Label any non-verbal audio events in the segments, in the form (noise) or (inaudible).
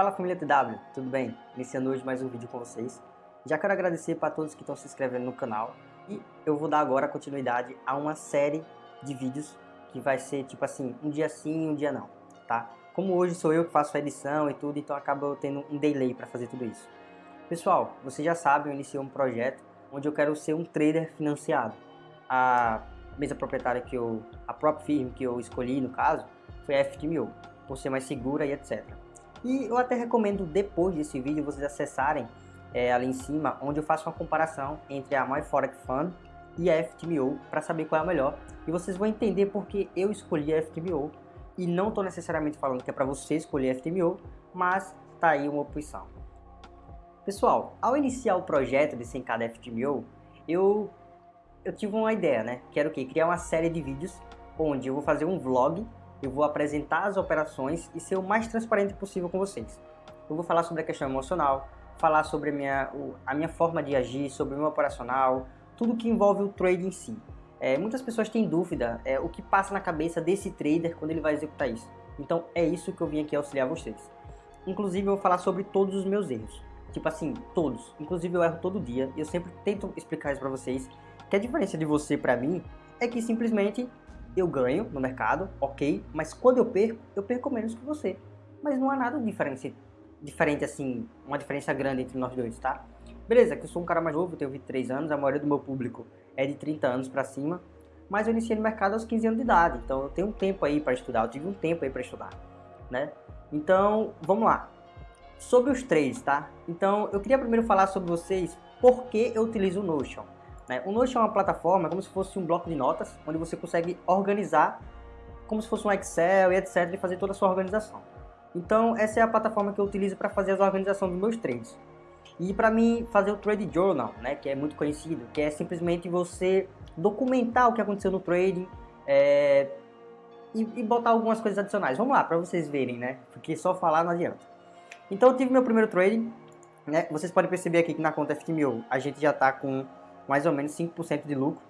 Fala família TW, tudo bem? Iniciando hoje mais um vídeo com vocês. Já quero agradecer para todos que estão se inscrevendo no canal e eu vou dar agora continuidade a uma série de vídeos que vai ser tipo assim, um dia sim um dia não, tá? Como hoje sou eu que faço a edição e tudo, então acaba tendo um delay para fazer tudo isso. Pessoal, vocês já sabem, eu iniciei um projeto onde eu quero ser um trader financiado. A mesa proprietária que eu, a própria firma que eu escolhi no caso, foi a FTMO, por ser mais segura e etc. E eu até recomendo depois desse vídeo vocês acessarem é, ali em cima, onde eu faço uma comparação entre a MyForex Fund e a FTMO para saber qual é a melhor. E vocês vão entender porque eu escolhi a FTMO e não estou necessariamente falando que é para você escolher a FTMO, mas tá aí uma opção. Pessoal, ao iniciar o projeto de 100k da FTMO, eu, eu tive uma ideia, né? Que era o quê? Criar uma série de vídeos onde eu vou fazer um vlog eu vou apresentar as operações e ser o mais transparente possível com vocês. Eu vou falar sobre a questão emocional, falar sobre a minha, a minha forma de agir, sobre o meu operacional, tudo que envolve o trade em si. É, muitas pessoas têm dúvida é, o que passa na cabeça desse trader quando ele vai executar isso. Então é isso que eu vim aqui auxiliar vocês. Inclusive eu vou falar sobre todos os meus erros. Tipo assim, todos. Inclusive eu erro todo dia e eu sempre tento explicar isso pra vocês. Que a diferença de você pra mim é que simplesmente eu ganho no mercado, ok, mas quando eu perco, eu perco menos que você. Mas não há nada diferente, diferente assim, uma diferença grande entre nós dois, tá? Beleza, que eu sou um cara mais novo, tenho 23 anos, a maioria do meu público é de 30 anos pra cima, mas eu iniciei no mercado aos 15 anos de idade, então eu tenho um tempo aí para estudar, eu tive um tempo aí para estudar, né? Então, vamos lá. Sobre os três, tá? Então, eu queria primeiro falar sobre vocês por que eu utilizo o Notion. Né? O Notion é uma plataforma como se fosse um bloco de notas, onde você consegue organizar como se fosse um Excel e etc. e fazer toda a sua organização. Então essa é a plataforma que eu utilizo para fazer a organização dos meus trades. E para mim fazer o Trade Journal, né, que é muito conhecido, que é simplesmente você documentar o que aconteceu no trading é, e, e, botar algumas coisas adicionais. Vamos lá, para vocês verem, né, porque só falar não adianta. Então eu tive meu primeiro trading, né, vocês podem perceber aqui que na conta FTMO a gente já está com mais ou menos 5% de lucro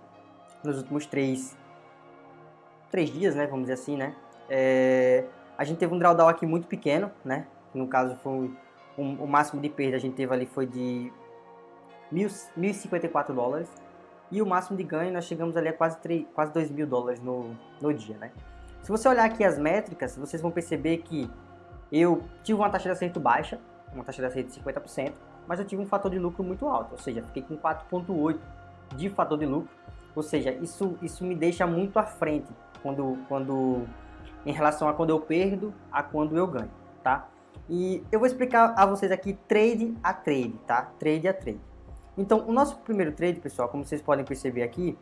nos últimos 3, 3 dias, né, vamos dizer assim, né. É, a gente teve um drawdown aqui muito pequeno, né, no caso foi um, o máximo de perda a gente teve ali foi de 1.054 dólares e o máximo de ganho nós chegamos ali a quase, 3, quase 2 mil dólares no, no dia, né. Se você olhar aqui as métricas, vocês vão perceber que eu tive uma taxa de acerto baixa, uma taxa de acerto de 50%, mas eu tive um fator de lucro muito alto, ou seja, fiquei com 4.8 de fator de lucro, ou seja, isso, isso me deixa muito à frente quando, quando, em relação a quando eu perdo a quando eu ganho, tá? E eu vou explicar a vocês aqui trade a trade, tá? Trade a trade. Então, o nosso primeiro trade, pessoal, como vocês podem perceber aqui,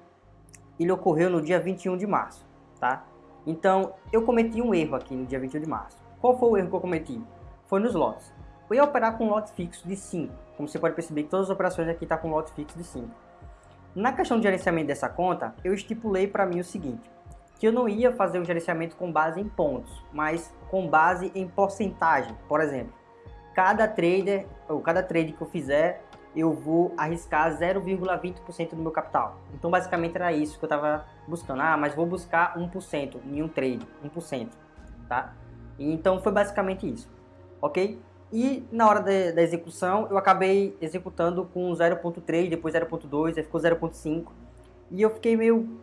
ele ocorreu no dia 21 de março, tá? Então, eu cometi um erro aqui no dia 21 de março. Qual foi o erro que eu cometi? Foi nos lotes. Eu ia operar com lote fixo de 5. Como você pode perceber que todas as operações aqui estão tá com lote fixo de 5. Na questão de gerenciamento dessa conta, eu estipulei para mim o seguinte, que eu não ia fazer o gerenciamento com base em pontos, mas com base em porcentagem. Por exemplo, cada trader, ou cada trade que eu fizer, eu vou arriscar 0,20% do meu capital. Então basicamente era isso que eu estava buscando. Ah, mas vou buscar 1% em um trade, 1%, tá? Então foi basicamente isso, ok? E na hora de, da execução, eu acabei executando com 0.3, depois 0.2, aí ficou 0.5. E eu fiquei meio,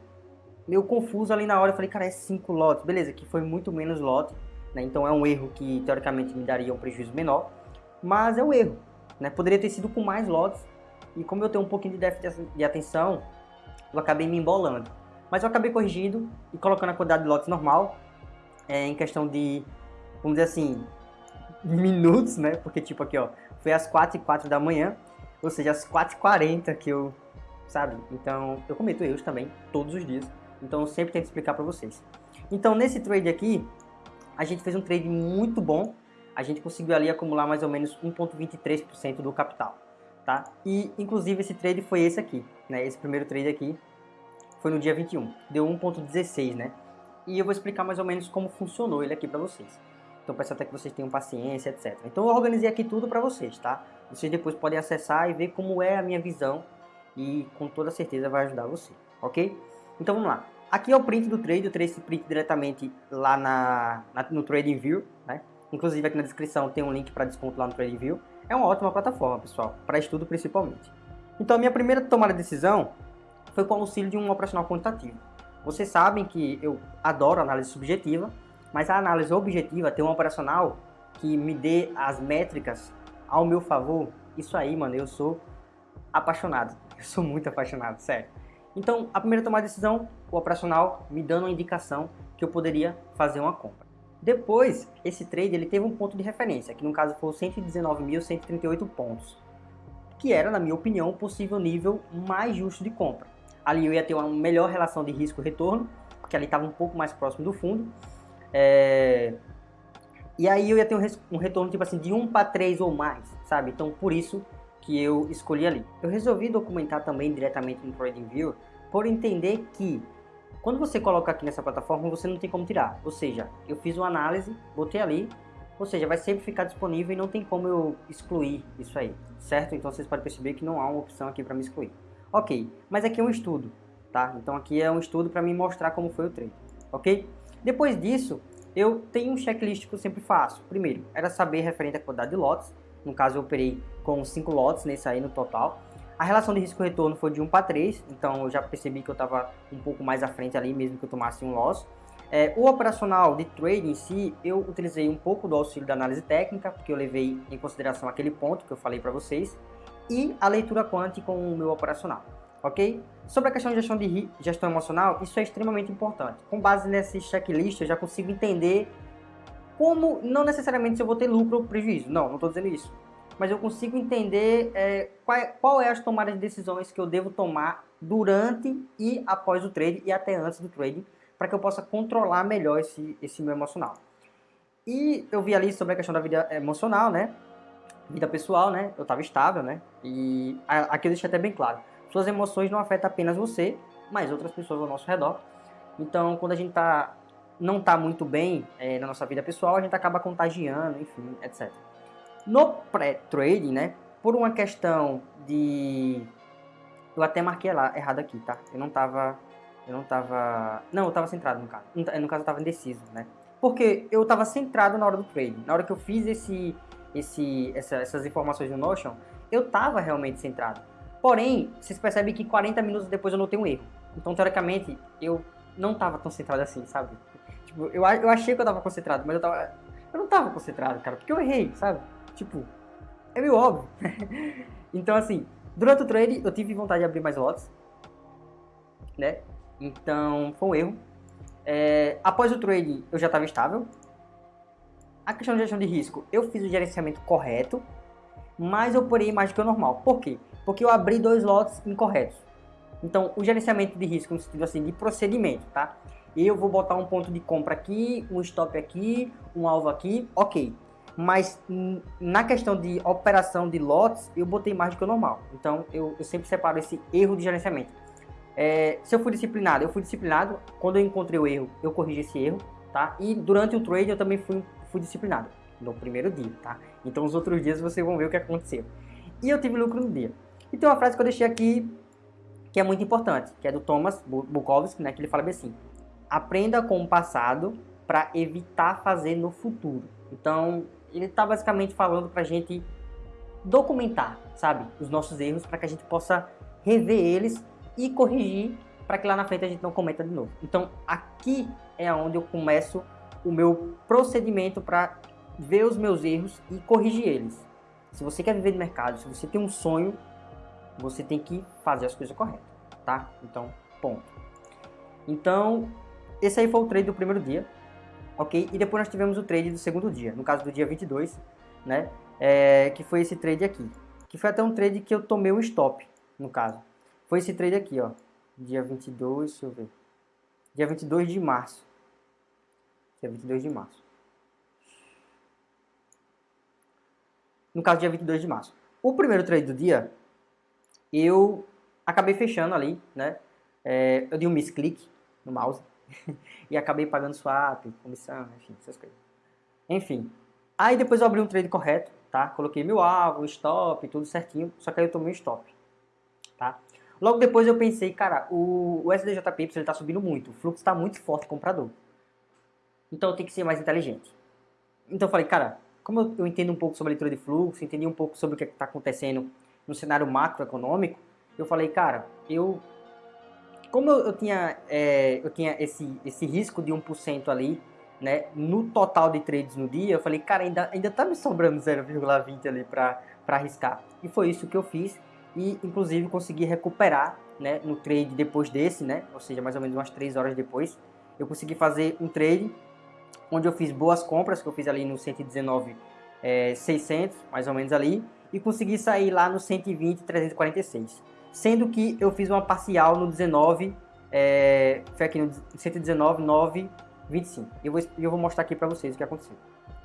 meio confuso ali na hora. Eu falei, cara, é 5 lotes. Beleza, que foi muito menos lote. Né? Então é um erro que teoricamente me daria um prejuízo menor. Mas é um erro. Né? Poderia ter sido com mais lotes. E como eu tenho um pouquinho de déficit de atenção, eu acabei me embolando. Mas eu acabei corrigindo e colocando a quantidade de lotes normal. É, em questão de, vamos dizer assim, (laughs) minutos, né? Porque, tipo, aqui, ó, foi às 4 e 4 da manhã, ou seja, às 4 e 40 que eu, sabe? Então, eu cometo erros também, todos os dias. Então, eu sempre tento explicar para vocês. Então, nesse trade aqui, a gente fez um trade muito bom. A gente conseguiu ali acumular mais ou menos 1.23% do capital, tá? E, inclusive, esse trade foi esse aqui, né? Esse primeiro trade aqui foi no dia 21. Deu 1.16, né? E eu vou explicar mais ou menos como funcionou ele aqui para vocês. Então peço até que vocês tenham paciência, etc. Então eu organizei aqui tudo para vocês, tá? Vocês depois podem acessar e ver como é a minha visão e com toda certeza vai ajudar você, ok? Então vamos lá. Aqui é o print do trade, eu tirei esse print diretamente lá na, na no TradingView, né? Inclusive aqui na descrição tem um link para desconto lá no TradingView. É uma ótima plataforma, pessoal, para estudo principalmente. Então a minha primeira tomada de decisão foi com o auxílio de um operacional quantitativo. Vocês sabem que eu adoro análise subjetiva, mas a análise objetiva tem um operacional que me dê as métricas ao meu favor. Isso aí, mano, eu sou apaixonado. (laughs) Eu sou muito apaixonado, sério. Então, a primeira tomada de decisão, o operacional me dando uma indicação que eu poderia fazer uma compra. Depois, esse trade ele teve um ponto de referência, que no caso foi 119.138 pontos, que era, na minha opinião, o possível nível mais justo de compra. Ali eu ia ter uma melhor relação de risco-retorno, porque ali estava um pouco mais próximo do fundo. É... E aí eu ia ter um, retorno tipo assim de 1 para 3 ou mais, sabe? Então por isso que eu escolhi ali. Eu resolvi documentar também diretamente no TradingView por entender que quando você coloca aqui nessa plataforma, você não tem como tirar. Ou seja, eu fiz uma análise, botei ali, ou seja, vai sempre ficar disponível e não tem como eu excluir isso aí, certo? Então vocês podem perceber que não há uma opção aqui para me excluir. Ok, mas aqui é um estudo, tá? Então aqui é um estudo para me mostrar como foi o trade, ok? Depois disso, eu tenho um checklist que eu sempre faço. Primeiro, era saber referente à quantidade de lotes. No caso, eu operei com 5 lotes nesse aí no total. A relação de risco-retorno foi de 1 para 3, então eu já percebi que eu estava um pouco mais à frente ali, mesmo que eu tomasse um loss. É, o operacional de trade em si, eu utilizei um pouco do auxílio da análise técnica, porque eu levei em consideração aquele ponto que eu falei para vocês, e a leitura quant com o meu operacional, ok? Sobre a questão de gestão, de gestão emocional, isso é extremamente importante. Com base nesse checklist, eu já consigo entender como, não necessariamente se eu vou ter lucro ou prejuízo, não, não estou dizendo isso mas eu consigo entender é, qual, é, qual é as tomadas de decisões que eu devo tomar durante e após o trade e até antes do trade, para que eu possa controlar melhor esse, esse meu emocional. E eu vi ali sobre a questão da vida emocional, né? Vida pessoal, né? Eu estava estável, né? E aqui eu deixei até bem claro. Suas emoções não afetam apenas você, mas outras pessoas ao nosso redor. Então, quando a gente tá, não está muito bem é, na nossa vida pessoal, a gente acaba contagiando, enfim, etc. No pré-trading, né, por uma questão de... Eu até marquei lá errado aqui, tá? Eu não tava... Eu não tava... Não, eu tava centrado no caso. No caso, eu tava indeciso, né? Porque eu tava centrado na hora do trading. Na hora que eu fiz esse, esse, essa, essas informações no Notion, eu tava realmente centrado. Porém, vocês percebem que 40 minutos depois eu notei um erro. Então, teoricamente, eu não tava tão assim, sabe? Tipo, eu, eu achei que eu tava concentrado, mas eu tava... Eu não tava concentrado, cara, porque eu errei, sabe? Tipo, é meio óbvio. (laughs) então, assim, durante o trade eu tive vontade de abrir mais lotes, né? Então, foi um erro. É, após o trade, eu já estava estável. A questão de gestão de risco, eu fiz o gerenciamento correto, mas eu porei mais do que o normal. Por quê? Porque eu abri dois lotes incorretos. Então, o gerenciamento de risco no sentido assim de procedimento, tá? Eu vou botar um ponto de compra aqui, um stop aqui, um alvo aqui, ok mas na questão de operação de lotes, eu botei mais do que o normal. Então, eu, eu sempre separo esse erro de gerenciamento. É, se eu fui disciplinado, eu fui disciplinado. Quando eu encontrei o erro, eu corrigi esse erro, tá? E durante o trade, eu também fui, fui disciplinado. No primeiro dia, tá? Então, os outros dias, vocês vão ver o que aconteceu. E eu tive lucro no dia. E tem uma frase que eu deixei aqui, que é muito importante, que é do Thomas Bukowski, né? Que ele fala bem assim, aprenda com o passado para evitar fazer no futuro. Então, ele está basicamente falando para a gente documentar, sabe, os nossos erros para que a gente possa rever eles e corrigir para que lá na frente a gente não cometa de novo. Então aqui é onde eu começo o meu procedimento para ver os meus erros e corrigir eles. Se você quer viver no mercado, se você tem um sonho, você tem que fazer as coisas corretas, tá? Então, ponto. Então, esse aí foi o trade do primeiro dia ok? E depois nós tivemos o trade do segundo dia, no caso do dia 22, né? É, que foi esse trade aqui. Que foi até um trade que eu tomei o stop, no caso. Foi esse trade aqui, ó. Dia 22, deixa eu ver. Dia 22 de março. Dia 22 de março. No caso, dia 22 de março. O primeiro trade do dia, eu acabei fechando ali, né? É, eu dei um misclick no mouse (laughs) e acabei pagando swap, comissão, enfim, essas coisas. Enfim, aí depois eu abri um trade correto, tá? Coloquei meu alvo, stop, tudo certinho, só que aí eu tomei um stop, tá? Logo depois eu pensei, cara, o, o SDJP ele tá subindo muito, o fluxo está muito forte comprador. Então eu tenho que ser mais inteligente. Então eu falei, cara, como eu, eu entendo um pouco sobre a leitura de fluxo, entendi um pouco sobre o que é está acontecendo no cenário macroeconômico, eu falei, cara, eu como eu, eu tinha, é, eu tinha esse, esse risco de 1% ali, né, no total de trades no dia, eu falei, cara, ainda, ainda tá me sobrando 0,20 ali para arriscar. E foi isso que eu fiz e, inclusive, consegui recuperar, né, no trade depois desse, né, ou seja, mais ou menos umas 3 horas depois, eu consegui fazer um trade onde eu fiz boas compras, que eu fiz ali no 119, é, 600, mais ou menos ali, e consegui sair lá no 120, 346. Sendo que eu fiz uma parcial no 19, é, foi aqui no 119, 9, 25. Eu vou, eu vou mostrar aqui para vocês o que aconteceu.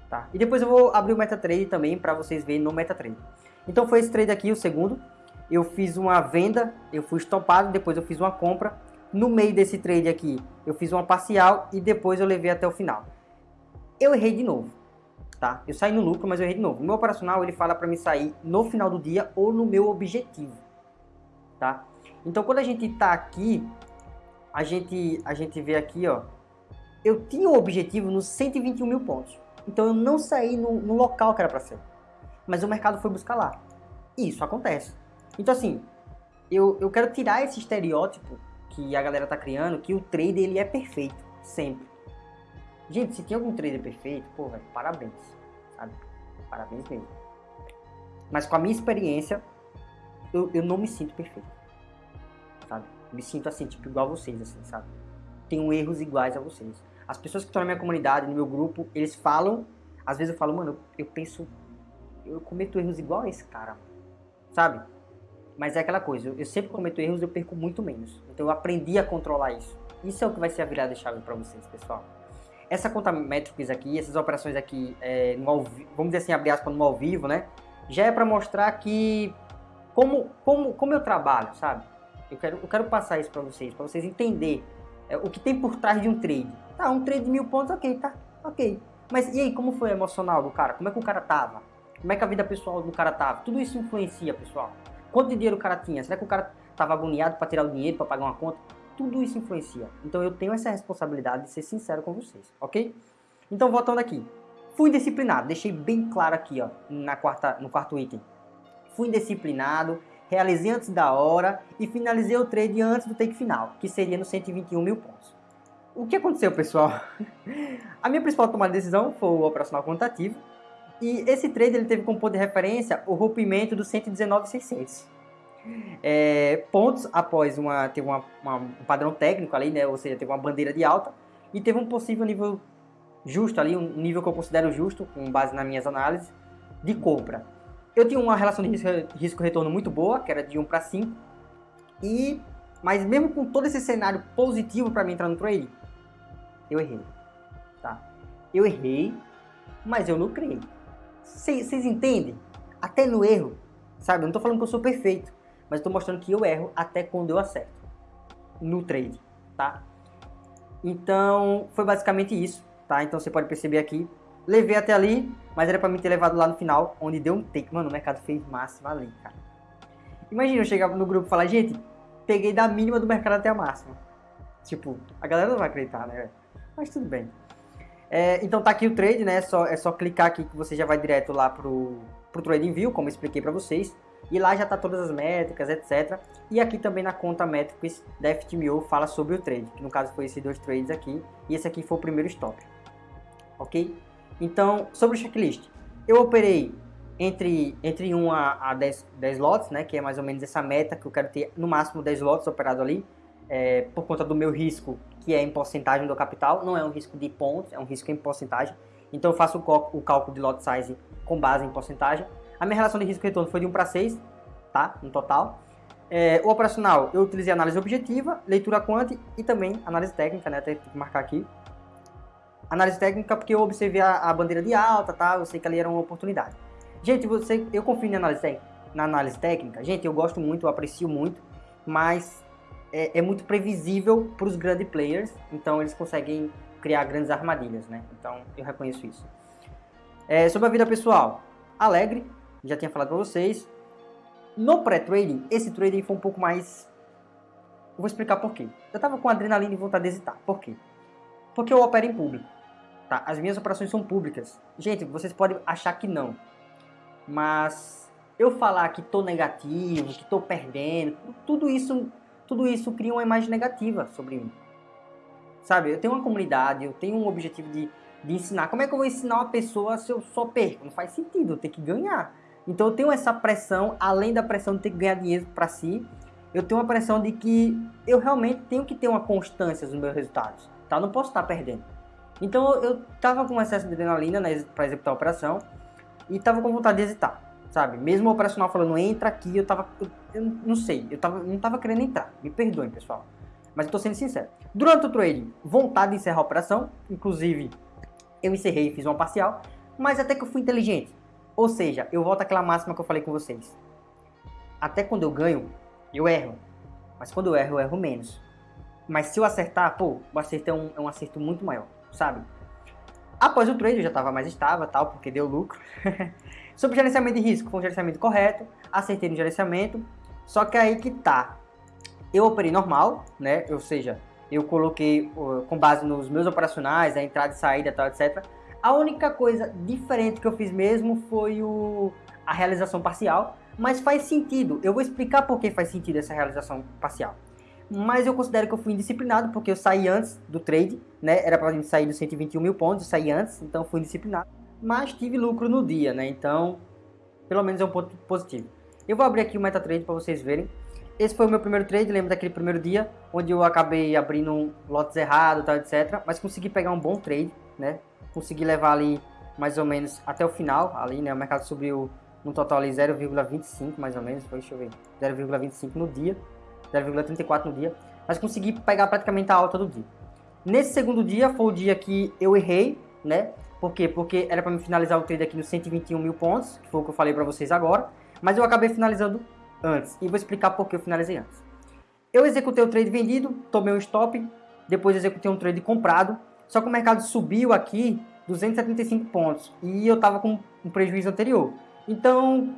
Tá? E depois eu vou abrir o MetaTrader também para vocês verem no MetaTrader. Então foi esse trade aqui, o segundo. Eu fiz uma venda, eu fui estopado, depois eu fiz uma compra. No meio desse trade aqui, eu fiz uma parcial e depois eu levei até o final. Eu errei de novo, tá? Eu saí no lucro, mas eu errei de novo. O meu operacional, ele fala para mim sair no final do dia ou no meu objetivo, tá? Então, quando a gente tá aqui, a gente, a gente vê aqui, ó, eu tinha o um objetivo nos 121 mil pontos. Então eu não saí no, no local que era para ser. Mas o mercado foi buscar lá. E isso acontece. Então assim, eu, eu quero tirar esse estereótipo que a galera tá criando, que o trader ele é perfeito, sempre. Gente, se tem algum trader perfeito, pô, velho, parabéns, sabe? Parabéns mesmo. Mas com a minha experiência, eu, eu não me sinto perfeito, sabe? Me sinto assim, tipo, igual a vocês, assim, sabe? Tenho erros iguais a vocês. As pessoas que estão na minha comunidade, no meu grupo, eles falam, às vezes eu falo, mano, eu, penso, eu cometo erros igual a esse cara, sabe? Mas é aquela coisa, eu, sempre cometo erros, eu perco muito menos. Então eu aprendi a controlar isso. Isso é o que vai ser a virada chave para vocês, pessoal. Essa conta métricas aqui, essas operações aqui, é, ao, vamos dizer assim, abrir aspas, no ao vivo, né? Já é para mostrar que como, como, como eu trabalho, sabe? Eu quero, eu quero passar isso para vocês, para vocês entenderem é, o que tem por trás de um trade. Tá, um trade de mil pontos, ok, tá, ok. Mas e aí, como foi emocional do cara? Como é que o cara tava? Como é que a vida pessoal do cara tava? Tudo isso influencia, pessoal. Quanto dinheiro o cara tinha? Será que o cara tava agoniado para tirar o dinheiro, para pagar uma conta? Tudo isso influencia. Então eu tenho essa responsabilidade de ser sincero com vocês, ok? Então voltando aqui. Fui disciplinado, deixei bem claro aqui, ó, na quarta, no quarto item. Fui disciplinado, realizei antes da hora e finalizei o trade antes do take final, que seria nos 121 mil pontos. O que aconteceu, pessoal? (laughs) A minha principal tomada de decisão foi o operacional quantitativo e esse trade ele teve como ponto de referência o rompimento do 119,600. É, pontos após uma, teve uma, uma, um padrão técnico ali, né, ou seja, teve uma bandeira de alta e teve um possível nível justo ali, um nível que eu considero justo, com base nas minhas análises, de compra. Eu tinha uma relação de risco-retorno muito boa, que era de 1 para 5. E, mas mesmo com todo esse cenário positivo para mim entrar no trade, eu errei. Tá? Eu errei, mas eu lucrei. Vocês entendem? Até no erro, sabe? Eu não tô falando que eu sou perfeito, mas estou mostrando que eu erro até quando eu acerto no trade, tá? Então, foi basicamente isso, tá? Então você pode perceber aqui Levei até ali, mas era pra mim ter levado lá no final, onde deu um take. Mano, o mercado fez máxima ali, cara. Imagina eu chegar no grupo e falar, gente, peguei da mínima do mercado até a máxima. Tipo, a galera não vai acreditar, né? Mas tudo bem. É, então tá aqui o trade, né? É só, é só clicar aqui que você já vai direto lá pro, pro Trading View, como eu expliquei pra vocês. E lá já tá todas as métricas, etc. E aqui também na conta métricas da FTMO fala sobre o trade, que no caso foi esses dois trades aqui. E esse aqui foi o primeiro stop. Ok? Então, sobre o checklist, eu operei entre, entre 1 a, a 10, 10 lotes, né, que é mais ou menos essa meta que eu quero ter no máximo 10 lotes operados ali, é, por conta do meu risco, que é em porcentagem do capital, não é um risco de pontos, é um risco em porcentagem. Então eu faço o, o cálculo de lot size com base em porcentagem. A minha relação de risco retorno foi de 1 para 6, tá, no total. É, o operacional, eu utilizei análise objetiva, leitura quant e também análise técnica, né, tem que marcar aqui, análise técnica porque eu observei a, a, bandeira de alta, tá? Eu sei que ali era uma oportunidade. Gente, você, eu confio na análise, na análise técnica. Gente, eu gosto muito, eu aprecio muito, mas é, é muito previsível para os grandes players, então eles conseguem criar grandes armadilhas, né? Então eu reconheço isso. É, sobre a vida pessoal, alegre, já tinha falado para vocês. No pré-trading, esse trading foi um pouco mais... Eu vou explicar por quê. Eu tava com adrenalina e vontade de hesitar. Por quê? Porque eu opero em público. tá? As minhas operações são públicas. Gente, vocês podem achar que não, mas eu falar que tô negativo, que tô perdendo, tudo isso, tudo isso cria uma imagem negativa sobre mim. Sabe, eu tenho uma comunidade, eu tenho um objetivo de, de ensinar. Como é que eu vou ensinar uma pessoa se eu só perco? Não faz sentido, eu tenho que ganhar. Então eu tenho essa pressão, além da pressão de ter que ganhar dinheiro para si, eu tenho uma pressão de que eu realmente tenho que ter uma constância nos meus resultados, tá? Não posso estar perdendo. Então eu tava com excesso de adrenalina né, para executar a operação e tava com vontade de hesitar, sabe? Mesmo o operacional falando entra aqui, eu tava, eu, eu não sei, eu tava, não tava querendo entrar. Me perdoem, pessoal, mas eu tô sendo sincero. Durante o trading, vontade de encerrar a operação, inclusive eu encerrei e fiz uma parcial, mas até que eu fui inteligente. Ou seja, eu volto àquela máxima que eu falei com vocês. Até quando eu ganho, eu erro. Mas quando eu erro, eu erro menos. Mas se eu acertar, pô, o acerto é um, é um acerto muito maior, sabe? Após o trade eu já estava mais estável, tal, porque deu lucro. (laughs) Sobre gerenciamento de risco, foi um gerenciamento correto, acertei no gerenciamento, só que aí que tá. Eu operei normal, né? Ou seja, eu coloquei com base nos meus operacionais, a entrada e saída, tal, etc. A única coisa diferente que eu fiz mesmo foi o, a realização parcial, mas faz sentido. Eu vou explicar por que faz sentido essa realização parcial. Mas eu considero que eu fui indisciplinado porque eu saí antes do trade, né? Era pra gente sair dos 121 mil pontos, eu saí antes, então fui indisciplinado. Mas tive lucro no dia, né? Então, pelo menos é um ponto positivo. Eu vou abrir aqui o MetaTrade para vocês verem. Esse foi o meu primeiro trade, lembra daquele primeiro dia, onde eu acabei abrindo lotes errados, tal, etc. Mas consegui pegar um bom trade, né? Consegui levar ali mais ou menos até o final, ali, né? O mercado subiu no total ali 0,25 mais ou menos, foi, deixa eu ver, 0,25 no dia, 0,34 no dia, mas consegui pegar praticamente a alta do dia. Nesse segundo dia foi o dia que eu errei, né? Por quê? Porque era para me finalizar o trade aqui nos 121 mil pontos, que foi o que eu falei para vocês agora, mas eu acabei finalizando antes, e vou explicar por que eu finalizei antes. Eu executei o trade vendido, tomei um stop, depois executei um trade comprado, só que o mercado subiu aqui 275 pontos, e eu estava com um prejuízo anterior. Então,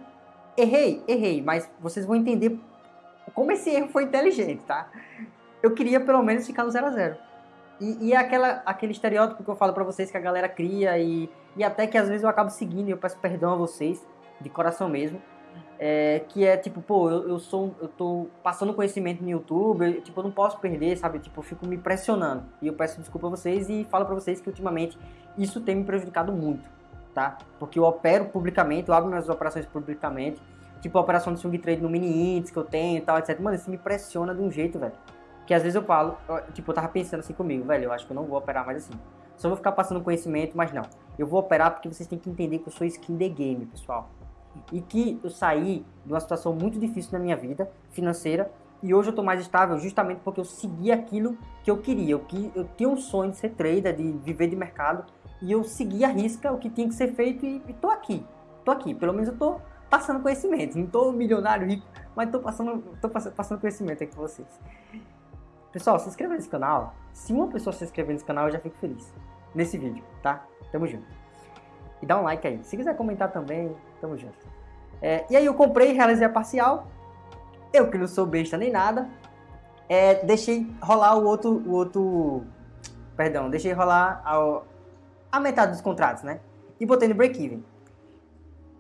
errei, errei, mas vocês vão entender como esse erro foi inteligente, tá? Eu queria pelo menos ficar no 0 a 0 E, e é aquela, aquele estereótipo que eu falo pra vocês que a galera cria e, e até que às vezes eu acabo seguindo e eu peço perdão a vocês, de coração mesmo. É, que é tipo, pô, eu, eu sou, eu tô passando conhecimento no YouTube, eu, tipo, eu não posso perder, sabe? Tipo, eu fico me pressionando. E eu peço desculpa a vocês e falo pra vocês que ultimamente isso tem me prejudicado muito tá? Porque eu opero publicamente, eu abro minhas operações publicamente, tipo a operação de swing trade no mini índice que eu tenho e tal, etc. Mano, isso me pressiona de um jeito, velho. Que às vezes eu falo, tipo, eu tava pensando assim comigo, velho, eu acho que eu não vou operar mais assim. Só vou ficar passando conhecimento, mas não. Eu vou operar porque vocês têm que entender que eu sou skin the game, pessoal. E que eu saí de uma situação muito difícil na minha vida financeira e hoje eu tô mais estável justamente porque eu segui aquilo que eu queria. Eu, eu tinha um sonho de ser trader, de viver de mercado e eu segui a risca o que tinha que ser feito e, e tô aqui. Tô aqui, pelo menos eu tô passando conhecimento. Não tô milionário rico, mas tô passando, tô passando conhecimento aqui com vocês. Pessoal, se inscreva nesse canal. Se uma pessoa se inscrever nesse canal, eu já fico feliz. Nesse vídeo, tá? Tamo junto. E dá um like aí. Se quiser comentar também, tamo junto. É, e aí eu comprei, realizei a parcial. Eu que não sou besta nem nada. É, deixei rolar o outro, o outro... Perdão, deixei rolar a, a metade dos contratos, né? E botei no break-even.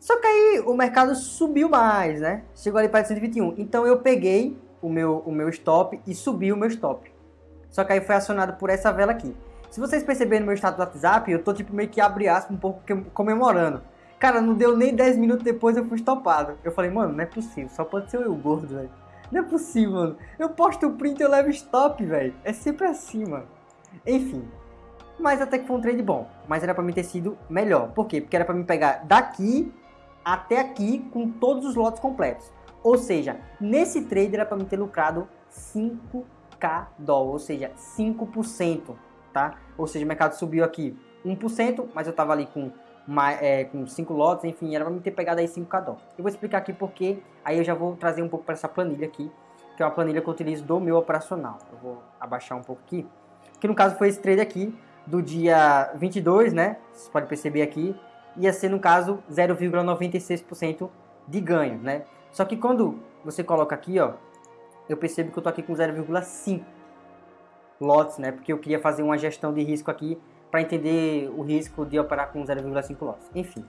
Só que aí o mercado subiu mais, né? Chegou ali para 121. Então eu peguei o meu, o meu stop e subi o meu stop. Só que aí foi acionado por essa vela aqui. Se vocês perceberem no meu status do WhatsApp, eu tô tipo meio que abre aspas um pouco comemorando. Cara, não deu nem 10 minutos depois eu fui estopado. Eu falei, mano, não é possível, só pode ser eu gordo, velho. Não é possível, mano. Eu posto o print e eu levo stop, velho. É sempre assim, mano. Enfim, mas até que foi um trade bom. Mas era para mim ter sido melhor. Por quê? Porque era para mim pegar daqui até aqui com todos os lotes completos. Ou seja, nesse trade era para mim ter lucrado 5k dólar, ou seja, 5%, tá? Ou seja, o mercado subiu aqui 1%, mas eu tava ali com é, com 5 lotes, enfim, era para mim ter pegado aí 5k dólar. Eu vou explicar aqui porque, aí eu já vou trazer um pouco para essa planilha aqui, que é uma planilha que eu utilizo do meu operacional. Eu vou abaixar um pouco aqui, que no caso foi esse trade aqui, do dia 22, né? Você pode perceber aqui, ia ser no caso 0,96% de ganho, né? Só que quando você coloca aqui, ó, eu percebo que eu tô aqui com 0,5 lotes, né? Porque eu queria fazer uma gestão de risco aqui para entender o risco de operar com 0,5 lotes. Enfim.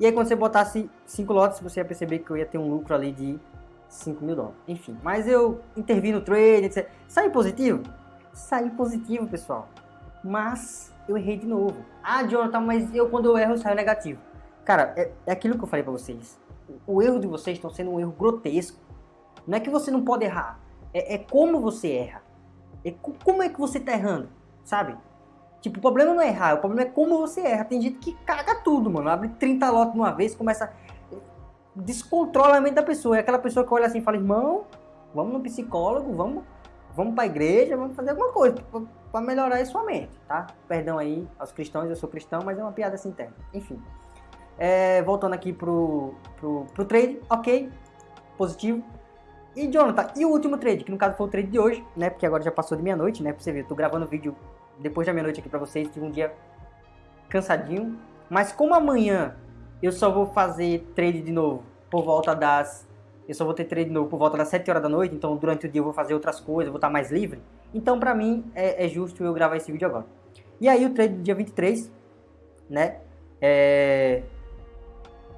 E aí quando você botasse 5 lotes, você ia perceber que eu ia ter um lucro ali de 5 mil dólares. Enfim, mas eu intervi no trade, etc. Saí positivo? Saí positivo, pessoal. Mas eu errei de novo. Ah, Jonathan, mas eu quando eu erro eu saio negativo. Cara, é, é aquilo que eu falei pra vocês. O, o erro de vocês estão sendo um erro grotesco. Não é que você não pode errar. É, é como você erra. Como é que você tá errando, sabe? Tipo, o problema não é errar, o problema é como você erra. Tem gente que caga tudo, mano. Abre 30 lotes de uma vez, começa descontrola a mente da pessoa. É aquela pessoa que olha assim e fala, irmão, vamos no psicólogo, vamos, vamos pra igreja, vamos fazer alguma coisa para melhorar a sua mente, tá? Perdão aí aos cristãos, eu sou cristão, mas é uma piada assim interna. Enfim. É, voltando aqui pro, pro, pro trade, ok, positivo. E Jonathan, e o último trade, que no caso foi o trade de hoje, né? Porque agora já passou de meia-noite, né? Pra você ver, eu tô gravando vídeo depois da meia-noite aqui pra vocês, tive um dia cansadinho. Mas como amanhã eu só vou fazer trade de novo por volta das... Eu só vou ter trade de novo por volta das 7 horas da noite, então durante o dia eu vou fazer outras coisas, vou estar mais livre. Então pra mim é, é justo eu gravar esse vídeo agora. E aí o trade do dia 23, né? É...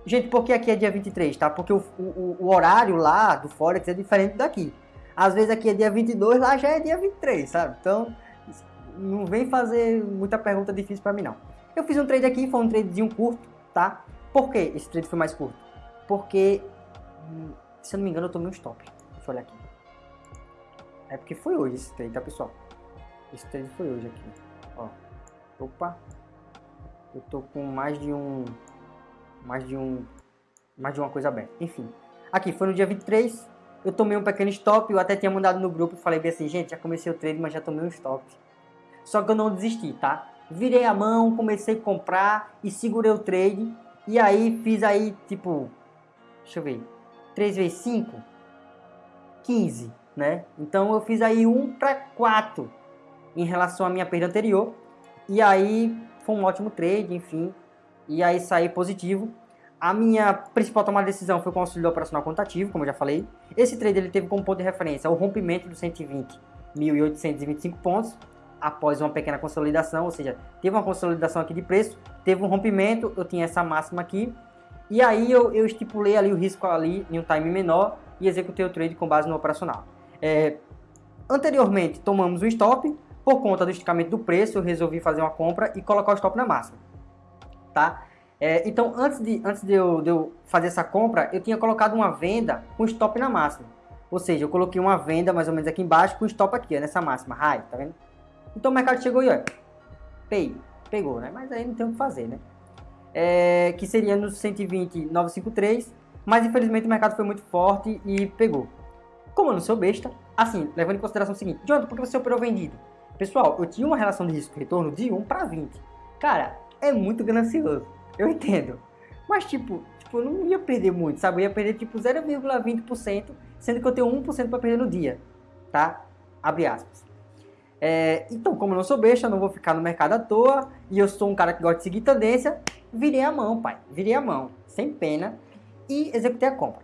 Gente, por que aqui é dia 23, tá? Porque o, o, o, horário lá do Forex é diferente daqui. Às vezes aqui é dia 22, lá já é dia 23, sabe? Então, não vem fazer muita pergunta difícil pra mim, não. Eu fiz um trade aqui, foi um tradezinho curto, tá? Por que esse trade foi mais curto? Porque, se eu não me engano, eu tomei um stop. Deixa eu olhar aqui. É porque foi hoje esse trade, tá, pessoal? Esse trade foi hoje aqui. Ó. Opa. Eu tô com mais de um... Mais de um... Mais de uma coisa aberta. Enfim. Aqui, foi no dia 23. Eu tomei um pequeno stop. Eu até tinha mandado no grupo falei bem assim, gente, já comecei o trade, mas já tomei um stop. Só que eu não desisti, tá? Virei a mão, comecei a comprar e segurei o trade. E aí fiz aí, tipo, deixa eu ver, 3 vezes 5, 15, né? Então eu fiz aí 1 para 4 em relação à minha perda anterior. E aí foi um ótimo trade, enfim. E aí saí positivo. A minha principal tomada de decisão foi com o auxílio operacional contativo, como eu já falei. Esse trade ele teve como ponto de referência o rompimento dos 120.825 pontos após uma pequena consolidação, ou seja, teve uma consolidação aqui de preço, teve um rompimento, eu tinha essa máxima aqui, e aí eu, eu estipulei ali o risco ali em um time menor e executei o trade com base no operacional. É, anteriormente tomamos um stop, por conta do esticamento do preço eu resolvi fazer uma compra e colocar o stop na máxima, tá? É, então antes, de, antes de, eu, de eu fazer essa compra, eu tinha colocado uma venda com stop na máxima. Ou seja, eu coloquei uma venda mais ou menos aqui embaixo com stop aqui, ó, nessa máxima, high, tá vendo? Então o mercado chegou e ó, pay, pegou, né? Mas aí não tem o que fazer, né? É, que seria nos 120,953, mas infelizmente o mercado foi muito forte e pegou. Como eu não sou besta, assim, levando em consideração o seguinte, Jonathan, por que você operou vendido? Pessoal, eu tinha uma relação de risco-retorno de 1 para 20. Cara, é muito ganancioso, eu entendo. Mas tipo, tipo, eu não ia perder muito, sabe? Eu ia perder tipo 0,20%, sendo que eu tenho 1% para perder no dia, tá? Abre aspas. É, então, como eu não sou besta, eu não vou ficar no mercado à toa, e eu sou um cara que gosta de seguir tendência, virei a mão, pai. Virei a mão, sem pena, e executei a compra.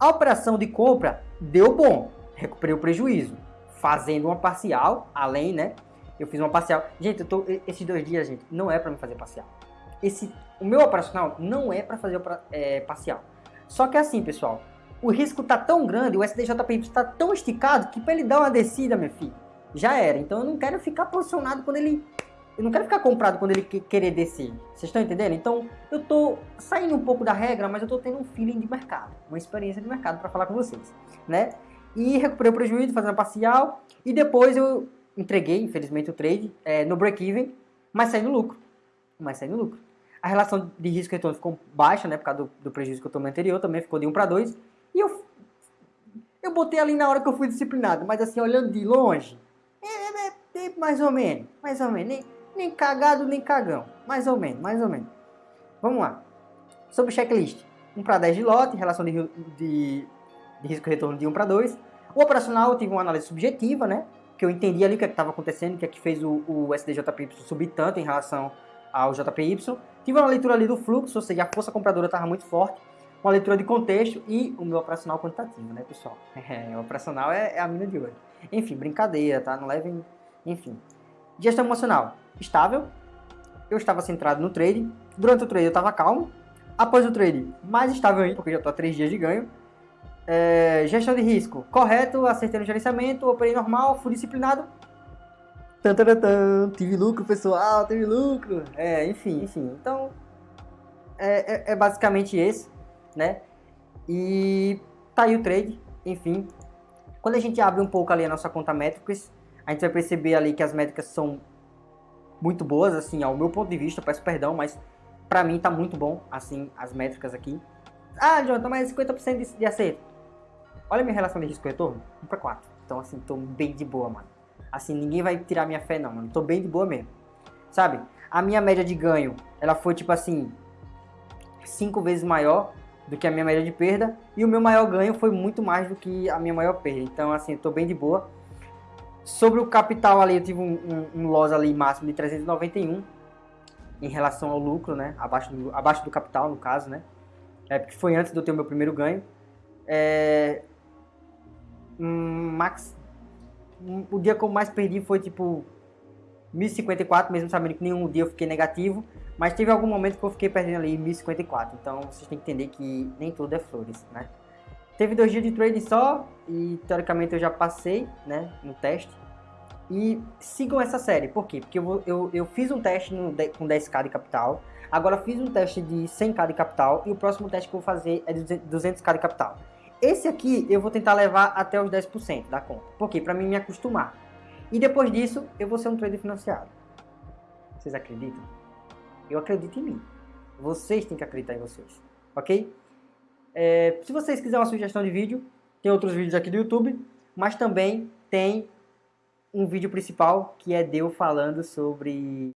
A operação de compra deu bom, recuperei o prejuízo, fazendo uma parcial, além, né? Eu fiz uma parcial. Gente, eu tô, esses dois dias, gente, não é para me fazer parcial. Esse, o meu operacional não é para fazer é, parcial. Só que assim, pessoal, o risco tá tão grande, o SDJPY está tão esticado, que para ele dar uma descida, meu filho, já era. Então eu não quero ficar posicionado quando ele... Eu não quero ficar comprado quando ele querer descer. Vocês estão entendendo? Então eu tô saindo um pouco da regra, mas eu tô tendo um feeling de mercado. Uma experiência de mercado para falar com vocês, né? E recuperei o prejuízo fazendo a parcial. E depois eu entreguei, infelizmente, o trade é, no break-even, mas saí no lucro. Mas saí no lucro. A relação de risco retorno ficou baixa, né? Por causa do, do prejuízo que eu tomei anterior, também ficou de 1 para 2. E eu, eu botei ali na hora que eu fui disciplinado, mas assim, olhando de longe, mais ou menos, mais ou menos, nem, nem cagado nem cagão, mais ou menos, mais ou menos. Vamos lá. Sobre o checklist, 1 para 10 de lote, relação de, de, de risco retorno de 1 para 2. O operacional eu tive uma análise subjetiva, né? Que eu entendi ali o que é estava acontecendo, o que é que fez o, o SDJPY subir tanto em relação ao JPY. Tive uma leitura ali do fluxo, ou seja, a força compradora estava muito forte. Uma leitura de contexto e o meu operacional quantitativo, né, pessoal? (laughs) É, o operacional é, é a mina de hoje. Enfim, brincadeira, tá? Não levem enfim. Gestão emocional, estável. eu estava centrado no trade. Durante o trade eu estava calmo. Após o trade, mais estável ainda, porque já estou a 3 dias de ganho. É, gestão de risco, correto, acertei no gerenciamento, operei normal, fui disciplinado. Tantarantan, tive lucro, pessoal, tive lucro. É, enfim, enfim. Então, é, é, é basicamente esse, né? E tá aí o trade, enfim. Quando a gente abre um pouco ali a nossa conta métricas, a gente vai perceber ali que as métricas são muito boas, assim, ao meu ponto de vista, peço perdão, mas pra mim tá muito bom, assim, as métricas aqui. Ah, Jonathan, mas 50% de, de acerto. Olha minha relação de risco retorno, 1 para 4. Então, assim, tô bem de boa, mano. Assim, ninguém vai tirar minha fé, não, mano. Tô bem de boa mesmo. Sabe? A minha média de ganho, ela foi, tipo assim, 5 vezes maior do que a minha média de perda. E o meu maior ganho foi muito mais do que a minha maior perda. Então, assim, tô bem de boa. Sobre o capital ali, eu tive um, um, um loss ali máximo de 391 em relação ao lucro, né? Abaixo do, abaixo do capital, no caso, né? É porque foi antes de eu ter o meu primeiro ganho. É... Max... O dia que eu mais perdi foi tipo 1054, mesmo sabendo que nenhum dia eu fiquei negativo. Mas teve algum momento que eu fiquei perdendo ali 1054. Então vocês têm que entender que nem tudo é flores, né? Teve dois dias de trading só e teoricamente eu já passei, né, no teste. E sigam essa série, por quê? Porque eu, eu, eu fiz um teste no, com 10k de capital, agora fiz um teste de 100k de capital e o próximo teste que eu vou fazer é de 200k de capital. Esse aqui eu vou tentar levar até os 10% da conta, por quê? Para mim me acostumar. E depois disso eu vou ser um trader financiado. Vocês acreditam? Eu acredito em mim. Vocês têm que acreditar em vocês, ok? É, se vocês quiserem uma sugestão de vídeo, tem outros vídeos aqui do YouTube, mas também tem um vídeo principal que é Deu falando sobre